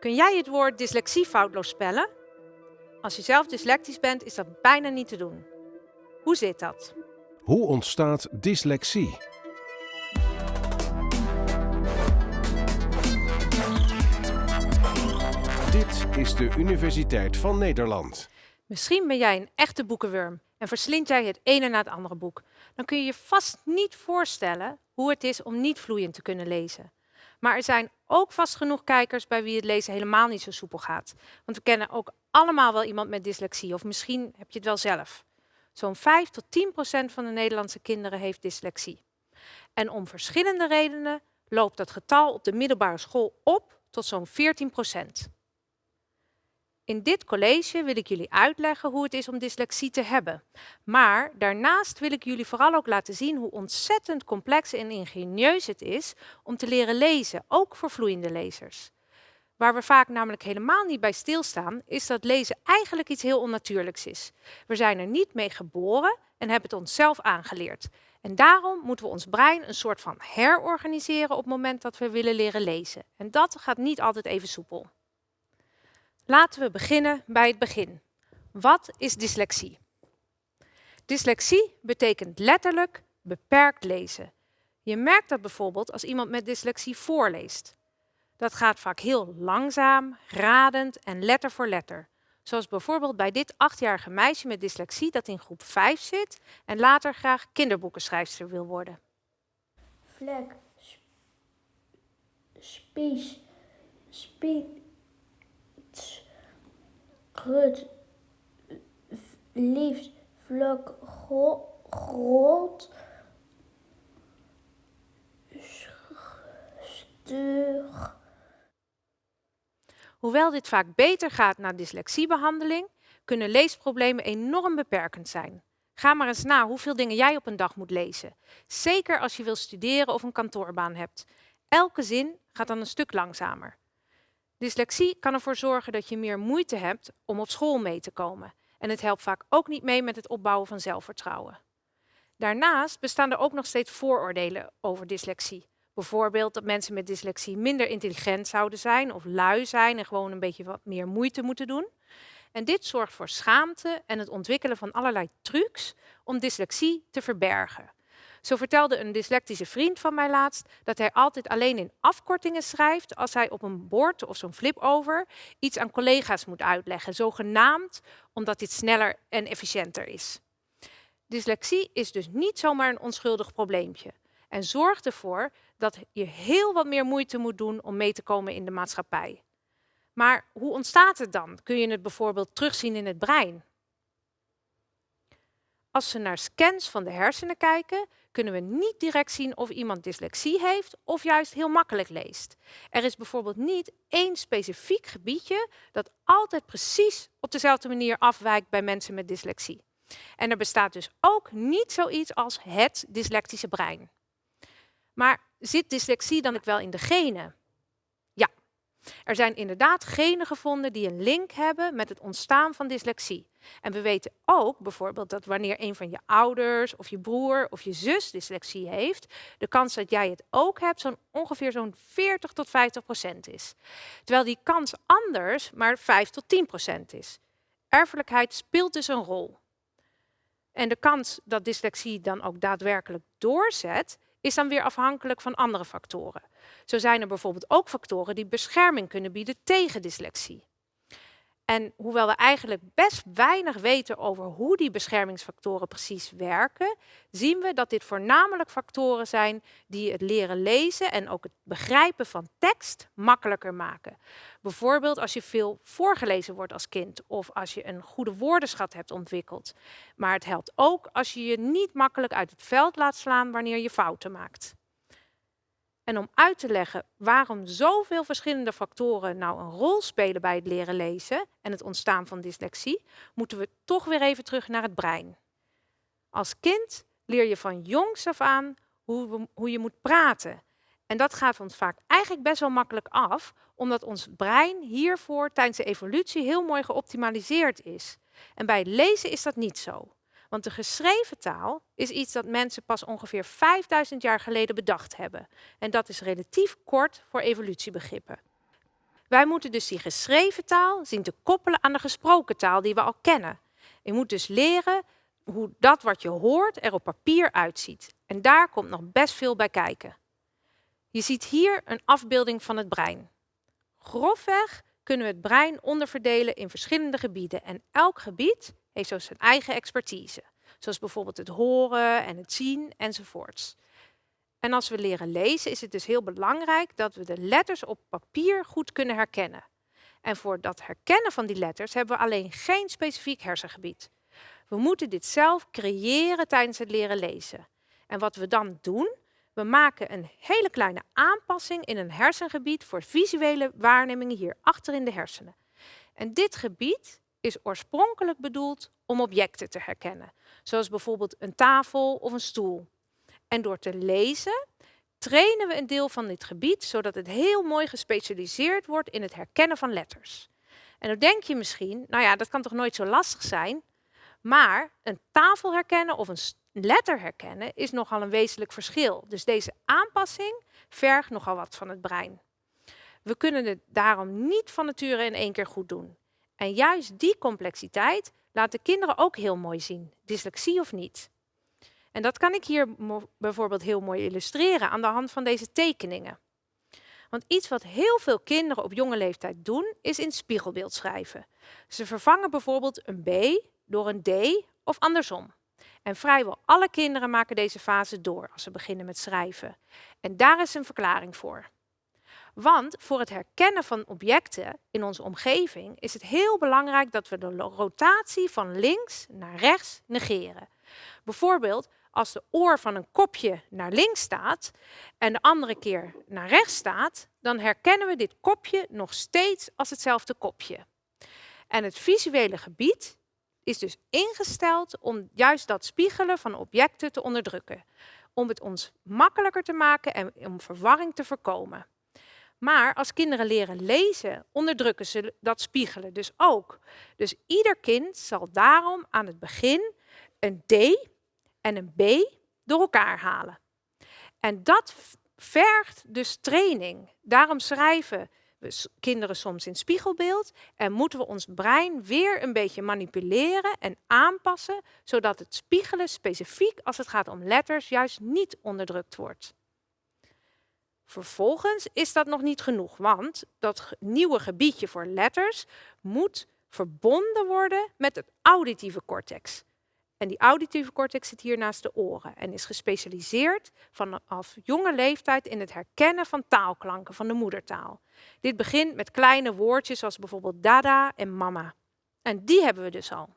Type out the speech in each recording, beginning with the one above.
Kun jij het woord dyslexie foutloos spellen? Als je zelf dyslectisch bent, is dat bijna niet te doen. Hoe zit dat? Hoe ontstaat dyslexie? Dit is de Universiteit van Nederland. Misschien ben jij een echte boekenwurm en verslind jij het ene na het andere boek. Dan kun je je vast niet voorstellen hoe het is om niet vloeiend te kunnen lezen. Maar er zijn ook vast genoeg kijkers bij wie het lezen helemaal niet zo soepel gaat. Want we kennen ook allemaal wel iemand met dyslexie, of misschien heb je het wel zelf. Zo'n 5 tot 10 procent van de Nederlandse kinderen heeft dyslexie. En om verschillende redenen loopt dat getal op de middelbare school op tot zo'n 14 procent. In dit college wil ik jullie uitleggen hoe het is om dyslexie te hebben. Maar daarnaast wil ik jullie vooral ook laten zien hoe ontzettend complex en ingenieus het is om te leren lezen, ook voor vloeiende lezers. Waar we vaak namelijk helemaal niet bij stilstaan, is dat lezen eigenlijk iets heel onnatuurlijks is. We zijn er niet mee geboren en hebben het onszelf aangeleerd. En daarom moeten we ons brein een soort van herorganiseren op het moment dat we willen leren lezen. En dat gaat niet altijd even soepel. Laten we beginnen bij het begin. Wat is dyslexie? Dyslexie betekent letterlijk beperkt lezen. Je merkt dat bijvoorbeeld als iemand met dyslexie voorleest. Dat gaat vaak heel langzaam, radend en letter voor letter. Zoals bijvoorbeeld bij dit achtjarige meisje met dyslexie dat in groep 5 zit en later graag kinderboekenschrijfster wil worden. Vlek, spies, spies, grut, liefst, vlok, groot, stuur. Hoewel dit vaak beter gaat na dyslexiebehandeling, kunnen leesproblemen enorm beperkend zijn. Ga maar eens na hoeveel dingen jij op een dag moet lezen. Zeker als je wil studeren of een kantoorbaan hebt. Elke zin gaat dan een stuk langzamer. Dyslexie kan ervoor zorgen dat je meer moeite hebt om op school mee te komen. En het helpt vaak ook niet mee met het opbouwen van zelfvertrouwen. Daarnaast bestaan er ook nog steeds vooroordelen over dyslexie. Bijvoorbeeld dat mensen met dyslexie minder intelligent zouden zijn of lui zijn en gewoon een beetje wat meer moeite moeten doen. En dit zorgt voor schaamte en het ontwikkelen van allerlei trucs om dyslexie te verbergen. Zo vertelde een dyslectische vriend van mij laatst dat hij altijd alleen in afkortingen schrijft als hij op een bord of zo'n flip-over iets aan collega's moet uitleggen, zogenaamd omdat dit sneller en efficiënter is. Dyslexie is dus niet zomaar een onschuldig probleempje en zorgt ervoor dat je heel wat meer moeite moet doen om mee te komen in de maatschappij. Maar hoe ontstaat het dan? Kun je het bijvoorbeeld terugzien in het brein? Als we naar scans van de hersenen kijken, kunnen we niet direct zien of iemand dyslexie heeft of juist heel makkelijk leest. Er is bijvoorbeeld niet één specifiek gebiedje dat altijd precies op dezelfde manier afwijkt bij mensen met dyslexie. En er bestaat dus ook niet zoiets als het dyslectische brein. Maar zit dyslexie dan ook wel in de genen? Er zijn inderdaad genen gevonden die een link hebben met het ontstaan van dyslexie. En we weten ook bijvoorbeeld dat wanneer een van je ouders of je broer of je zus dyslexie heeft, de kans dat jij het ook hebt zo'n ongeveer zo'n 40 tot 50 procent is. Terwijl die kans anders maar 5 tot 10 procent is. Erfelijkheid speelt dus een rol. En de kans dat dyslexie dan ook daadwerkelijk doorzet, is dan weer afhankelijk van andere factoren. Zo zijn er bijvoorbeeld ook factoren die bescherming kunnen bieden tegen dyslexie. En hoewel we eigenlijk best weinig weten over hoe die beschermingsfactoren precies werken, zien we dat dit voornamelijk factoren zijn die het leren lezen en ook het begrijpen van tekst makkelijker maken. Bijvoorbeeld als je veel voorgelezen wordt als kind of als je een goede woordenschat hebt ontwikkeld. Maar het helpt ook als je je niet makkelijk uit het veld laat slaan wanneer je fouten maakt. En om uit te leggen waarom zoveel verschillende factoren nou een rol spelen bij het leren lezen en het ontstaan van dyslexie, moeten we toch weer even terug naar het brein. Als kind leer je van jongs af aan hoe, hoe je moet praten. En dat gaat ons vaak eigenlijk best wel makkelijk af, omdat ons brein hiervoor tijdens de evolutie heel mooi geoptimaliseerd is. En bij lezen is dat niet zo. Want de geschreven taal is iets dat mensen pas ongeveer 5000 jaar geleden bedacht hebben. En dat is relatief kort voor evolutiebegrippen. Wij moeten dus die geschreven taal zien te koppelen aan de gesproken taal die we al kennen. Je moet dus leren hoe dat wat je hoort er op papier uitziet. En daar komt nog best veel bij kijken. Je ziet hier een afbeelding van het brein. Grofweg kunnen we het brein onderverdelen in verschillende gebieden. En elk gebied heeft zo zijn eigen expertise. Zoals bijvoorbeeld het horen en het zien enzovoorts. En als we leren lezen is het dus heel belangrijk dat we de letters op papier goed kunnen herkennen. En voor dat herkennen van die letters hebben we alleen geen specifiek hersengebied. We moeten dit zelf creëren tijdens het leren lezen. En wat we dan doen, we maken een hele kleine aanpassing in een hersengebied voor visuele waarnemingen hier achter in de hersenen. En dit gebied is oorspronkelijk bedoeld om objecten te herkennen, zoals bijvoorbeeld een tafel of een stoel. En door te lezen trainen we een deel van dit gebied, zodat het heel mooi gespecialiseerd wordt in het herkennen van letters. En dan denk je misschien, nou ja, dat kan toch nooit zo lastig zijn? Maar een tafel herkennen of een letter herkennen is nogal een wezenlijk verschil. Dus deze aanpassing vergt nogal wat van het brein. We kunnen het daarom niet van nature in één keer goed doen. En juist die complexiteit laten kinderen ook heel mooi zien, dyslexie of niet. En dat kan ik hier bijvoorbeeld heel mooi illustreren aan de hand van deze tekeningen. Want iets wat heel veel kinderen op jonge leeftijd doen, is in spiegelbeeld schrijven. Ze vervangen bijvoorbeeld een B door een D of andersom. En vrijwel alle kinderen maken deze fase door als ze beginnen met schrijven. En daar is een verklaring voor. Want voor het herkennen van objecten in onze omgeving is het heel belangrijk dat we de rotatie van links naar rechts negeren. Bijvoorbeeld als de oor van een kopje naar links staat en de andere keer naar rechts staat, dan herkennen we dit kopje nog steeds als hetzelfde kopje. En het visuele gebied is dus ingesteld om juist dat spiegelen van objecten te onderdrukken. Om het ons makkelijker te maken en om verwarring te voorkomen. Maar als kinderen leren lezen, onderdrukken ze dat spiegelen dus ook. Dus ieder kind zal daarom aan het begin een D en een B door elkaar halen. En dat vergt dus training. Daarom schrijven we kinderen soms in spiegelbeeld en moeten we ons brein weer een beetje manipuleren en aanpassen, zodat het spiegelen specifiek als het gaat om letters juist niet onderdrukt wordt. Vervolgens is dat nog niet genoeg, want dat nieuwe gebiedje voor letters moet verbonden worden met het auditieve cortex. En die auditieve cortex zit hier naast de oren en is gespecialiseerd vanaf jonge leeftijd in het herkennen van taalklanken van de moedertaal. Dit begint met kleine woordjes zoals bijvoorbeeld dada en mama. En die hebben we dus al.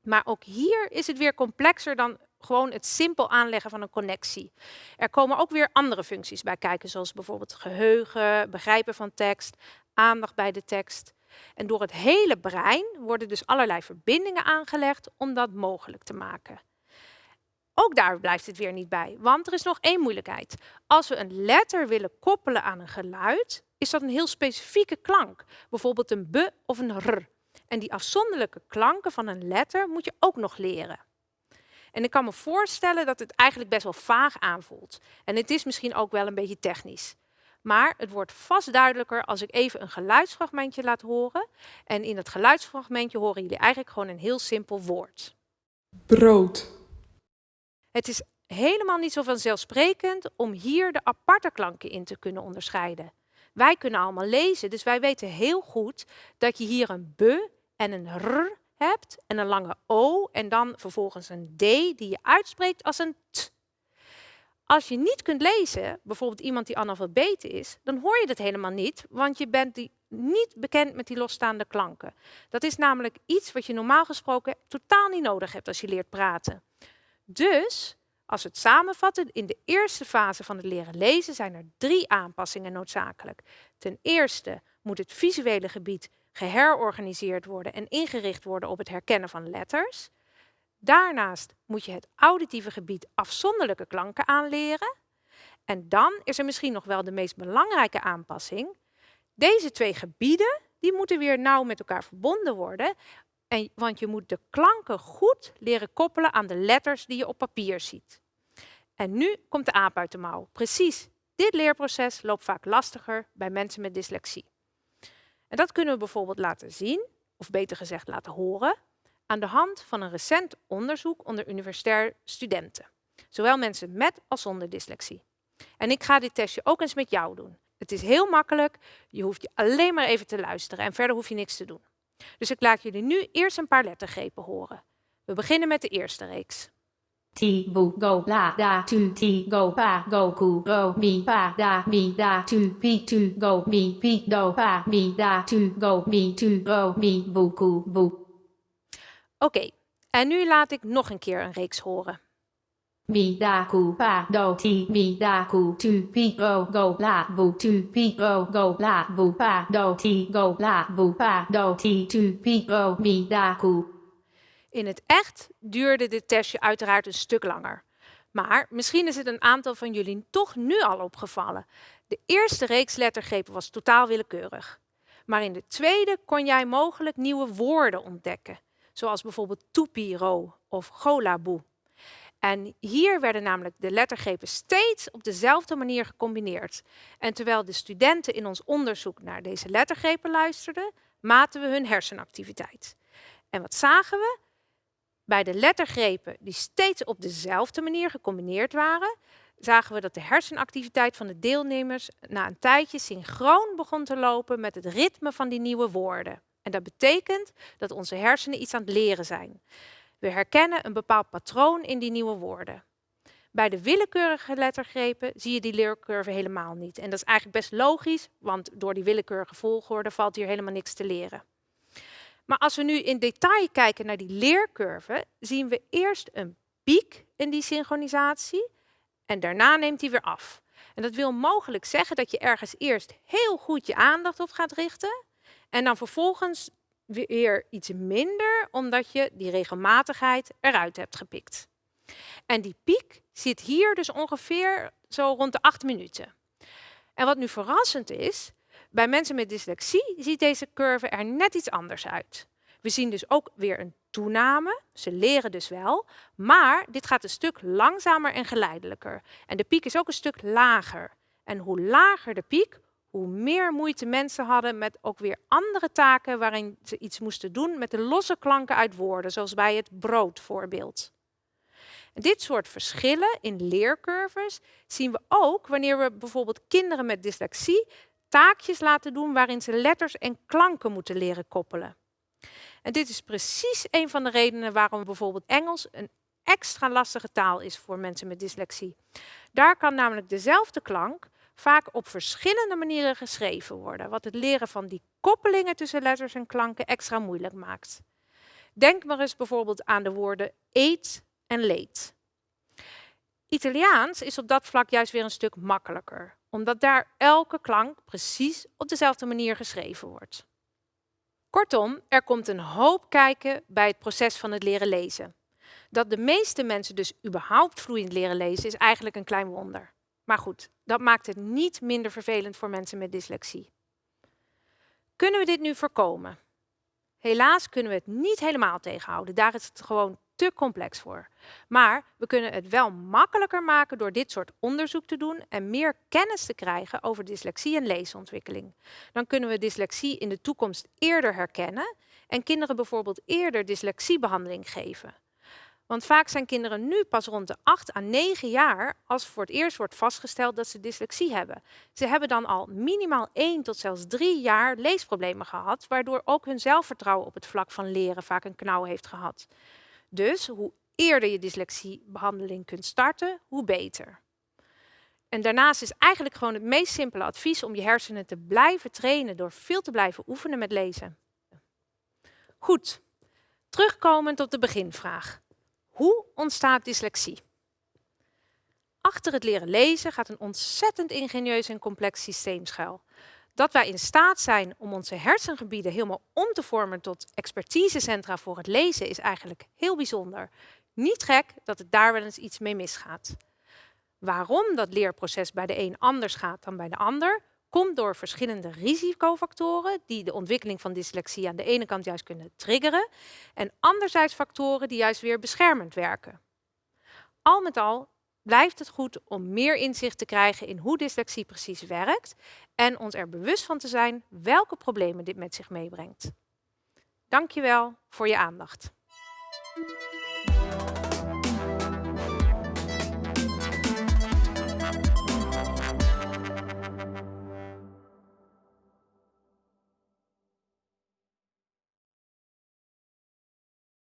Maar ook hier is het weer complexer dan gewoon het simpel aanleggen van een connectie. Er komen ook weer andere functies bij kijken, zoals bijvoorbeeld geheugen, begrijpen van tekst, aandacht bij de tekst. En door het hele brein worden dus allerlei verbindingen aangelegd om dat mogelijk te maken. Ook daar blijft het weer niet bij, want er is nog één moeilijkheid. Als we een letter willen koppelen aan een geluid, is dat een heel specifieke klank. Bijvoorbeeld een b of een r. En die afzonderlijke klanken van een letter moet je ook nog leren. En ik kan me voorstellen dat het eigenlijk best wel vaag aanvoelt. En het is misschien ook wel een beetje technisch. Maar het wordt vast duidelijker als ik even een geluidsfragmentje laat horen. En in dat geluidsfragmentje horen jullie eigenlijk gewoon een heel simpel woord. Brood. Het is helemaal niet zo vanzelfsprekend om hier de aparte klanken in te kunnen onderscheiden. Wij kunnen allemaal lezen, dus wij weten heel goed dat je hier een b en een r en een lange o en dan vervolgens een d die je uitspreekt als een t. Als je niet kunt lezen, bijvoorbeeld iemand die analfabeet is, dan hoor je dat helemaal niet, want je bent die niet bekend met die losstaande klanken. Dat is namelijk iets wat je normaal gesproken totaal niet nodig hebt als je leert praten. Dus, als we het samenvatten, in de eerste fase van het leren lezen zijn er drie aanpassingen noodzakelijk. Ten eerste moet het visuele gebied geherorganiseerd worden en ingericht worden op het herkennen van letters. Daarnaast moet je het auditieve gebied afzonderlijke klanken aanleren. En dan is er misschien nog wel de meest belangrijke aanpassing. Deze twee gebieden die moeten weer nauw met elkaar verbonden worden. En, want je moet de klanken goed leren koppelen aan de letters die je op papier ziet. En nu komt de aap uit de mouw. Precies dit leerproces loopt vaak lastiger bij mensen met dyslexie. En dat kunnen we bijvoorbeeld laten zien, of beter gezegd laten horen, aan de hand van een recent onderzoek onder universitair studenten. Zowel mensen met als zonder dyslexie. En ik ga dit testje ook eens met jou doen. Het is heel makkelijk, je hoeft je alleen maar even te luisteren en verder hoef je niks te doen. Dus ik laat jullie nu eerst een paar lettergrepen horen. We beginnen met de eerste reeks. Ti vu go la da tu ti go pa go ku go mi pa da mi da tu pi tu go mi pi do pa mi da tu go mi tu go mi vu ku vu. Oké, en nu laat ik nog een keer een reeks horen. Mi da ku pa do ti mi da ku tu pi go go la vu tu pi go go la vu pa do ti go la vu pa do ti tu pi go mi da ku. In het echt duurde dit testje uiteraard een stuk langer. Maar misschien is het een aantal van jullie toch nu al opgevallen. De eerste reeks lettergrepen was totaal willekeurig. Maar in de tweede kon jij mogelijk nieuwe woorden ontdekken. Zoals bijvoorbeeld toepiro of golaboe. En hier werden namelijk de lettergrepen steeds op dezelfde manier gecombineerd. En terwijl de studenten in ons onderzoek naar deze lettergrepen luisterden, maten we hun hersenactiviteit. En wat zagen we? Bij de lettergrepen die steeds op dezelfde manier gecombineerd waren, zagen we dat de hersenactiviteit van de deelnemers na een tijdje synchroon begon te lopen met het ritme van die nieuwe woorden. En dat betekent dat onze hersenen iets aan het leren zijn. We herkennen een bepaald patroon in die nieuwe woorden. Bij de willekeurige lettergrepen zie je die leercurve helemaal niet. En dat is eigenlijk best logisch, want door die willekeurige volgorde valt hier helemaal niks te leren. Maar als we nu in detail kijken naar die leercurve, zien we eerst een piek in die synchronisatie en daarna neemt die weer af. En dat wil mogelijk zeggen dat je ergens eerst heel goed je aandacht op gaat richten en dan vervolgens weer iets minder, omdat je die regelmatigheid eruit hebt gepikt. En die piek zit hier dus ongeveer zo rond de acht minuten. En wat nu verrassend is, bij mensen met dyslexie ziet deze curve er net iets anders uit. We zien dus ook weer een toename. Ze leren dus wel, maar dit gaat een stuk langzamer en geleidelijker. En de piek is ook een stuk lager. En hoe lager de piek, hoe meer moeite mensen hadden met ook weer andere taken waarin ze iets moesten doen met de losse klanken uit woorden, zoals bij het broodvoorbeeld. Dit soort verschillen in leercurves zien we ook wanneer we bijvoorbeeld kinderen met dyslexie taakjes laten doen waarin ze letters en klanken moeten leren koppelen. En dit is precies een van de redenen waarom bijvoorbeeld Engels een extra lastige taal is voor mensen met dyslexie. Daar kan namelijk dezelfde klank vaak op verschillende manieren geschreven worden, wat het leren van die koppelingen tussen letters en klanken extra moeilijk maakt. Denk maar eens bijvoorbeeld aan de woorden eet en late. Italiaans is op dat vlak juist weer een stuk makkelijker, omdat daar elke klank precies op dezelfde manier geschreven wordt. Kortom, er komt een hoop kijken bij het proces van het leren lezen. Dat de meeste mensen dus überhaupt vloeiend leren lezen is eigenlijk een klein wonder. Maar goed, dat maakt het niet minder vervelend voor mensen met dyslexie. Kunnen we dit nu voorkomen? Helaas kunnen we het niet helemaal tegenhouden. Daar is het gewoon te complex voor. Maar we kunnen het wel makkelijker maken door dit soort onderzoek te doen en meer kennis te krijgen over dyslexie en leesontwikkeling. Dan kunnen we dyslexie in de toekomst eerder herkennen en kinderen bijvoorbeeld eerder dyslexiebehandeling geven. Want vaak zijn kinderen nu pas rond de 8 à 9 jaar als voor het eerst wordt vastgesteld dat ze dyslexie hebben. Ze hebben dan al minimaal 1 tot zelfs 3 jaar leesproblemen gehad, waardoor ook hun zelfvertrouwen op het vlak van leren vaak een knauw heeft gehad. Dus hoe eerder je dyslexiebehandeling kunt starten, hoe beter. En daarnaast is eigenlijk gewoon het meest simpele advies om je hersenen te blijven trainen door veel te blijven oefenen met lezen. Goed, terugkomend op de beginvraag. Hoe ontstaat dyslexie? Achter het leren lezen gaat een ontzettend ingenieus en complex systeem schuil. Dat wij in staat zijn om onze hersengebieden helemaal om te vormen tot expertisecentra voor het lezen is eigenlijk heel bijzonder. Niet gek dat het daar wel eens iets mee misgaat. Waarom dat leerproces bij de een anders gaat dan bij de ander, komt door verschillende risicofactoren die de ontwikkeling van dyslexie aan de ene kant juist kunnen triggeren en anderzijds factoren die juist weer beschermend werken. Al met al blijft het goed om meer inzicht te krijgen in hoe dyslexie precies werkt en ons er bewust van te zijn welke problemen dit met zich meebrengt. Dankjewel voor je aandacht.